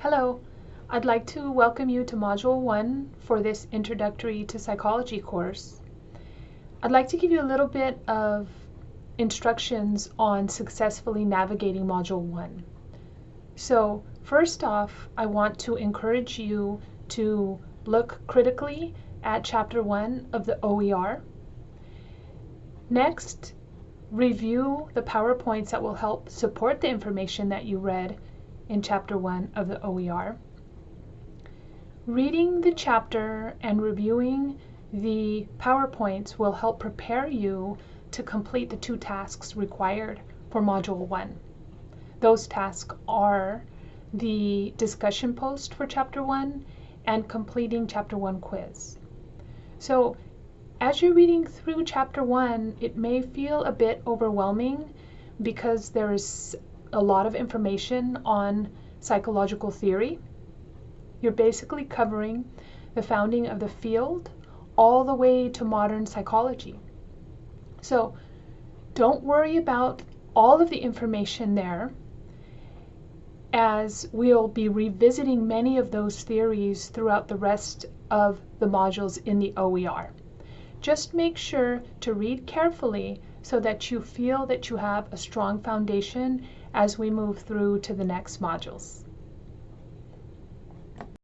Hello, I'd like to welcome you to Module 1 for this Introductory to Psychology course. I'd like to give you a little bit of instructions on successfully navigating Module 1. So first off, I want to encourage you to look critically at Chapter 1 of the OER. Next, review the PowerPoints that will help support the information that you read in Chapter 1 of the OER. Reading the chapter and reviewing the PowerPoints will help prepare you to complete the two tasks required for Module 1. Those tasks are the discussion post for Chapter 1 and completing Chapter 1 quiz. So as you're reading through Chapter 1, it may feel a bit overwhelming because there is a lot of information on psychological theory. You're basically covering the founding of the field all the way to modern psychology. So don't worry about all of the information there as we'll be revisiting many of those theories throughout the rest of the modules in the OER. Just make sure to read carefully so that you feel that you have a strong foundation as we move through to the next modules.